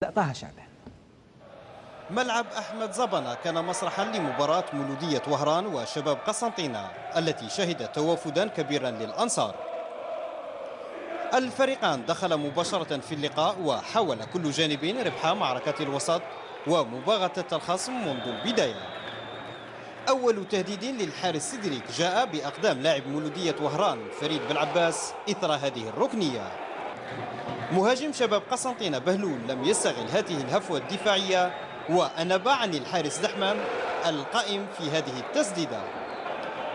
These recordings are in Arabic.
طه شعبان. ملعب أحمد زبنة كان مسرحا لمباراة مولودية وهران وشباب قسنطينة التي شهدت توافدا كبيرا للأنصار. الفريقان دخل مباشرة في اللقاء وحاول كل جانب ربح معركة الوسط ومباغتة الخصم منذ البداية. أول تهديد للحارس سيدريك جاء بأقدام لاعب مولودية وهران فريد بالعباس إثر هذه الركنية. مهاجم شباب قسنطينة بهلول لم يستغل هذه الهفوة الدفاعية وأنب عن الحارس دحمام القائم في هذه التسديدة.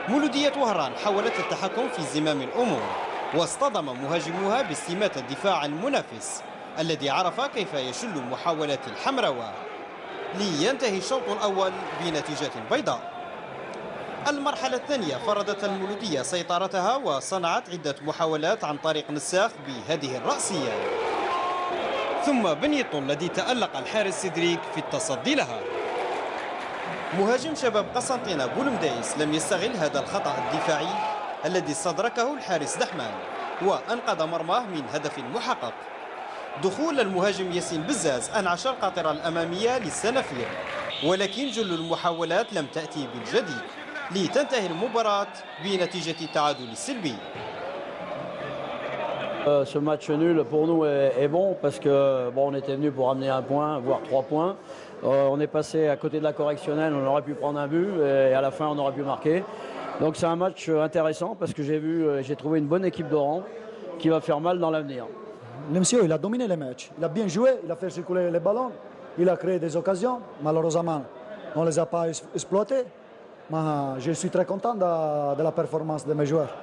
مولودية وهران حاولت التحكم في زمام الأمور واصطدم مهاجموها باستماتة الدفاع المنافس الذي عرف كيف يشل محاولات الحمراوة لينتهي الشوط الأول بنتيجة بيضاء. المرحلة الثانية فرضت المولودية سيطرتها وصنعت عدة محاولات عن طريق نساخ بهذه الرأسية. ثم بنيطو الذي تألق الحارس سيدريك في التصدي لها. مهاجم شباب قسنطينة بولمدايس لم يستغل هذا الخطأ الدفاعي الذي استدركه الحارس دحمان وأنقذ مرماه من هدف محقق. دخول المهاجم ياسين بزاز أنعش القاطرة الأمامية للسنافير ولكن جل المحاولات لم تأتي بالجديد. لتنتهي المباراة بنتيجة التعادل السلبي Euh, ce match nul pour nous est, est, bon parce que bon, on était venu pour amener un point, voire trois points. Euh, on est passé à côté de la correctionnelle, on aurait pu prendre un but et à la fin on aurait pu marquer. Donc c'est un match intéressant parce que j'ai vu, euh, j'ai trouvé une bonne équipe d'Oran qui va faire mal dans l'avenir. Le monsieur, il a dominé le match. Il a bien joué, il a fait circuler les ballons, il a créé des occasions. Malheureusement, on ne les a pas exploitées. Mais je suis très content de, de la performance de mes joueurs.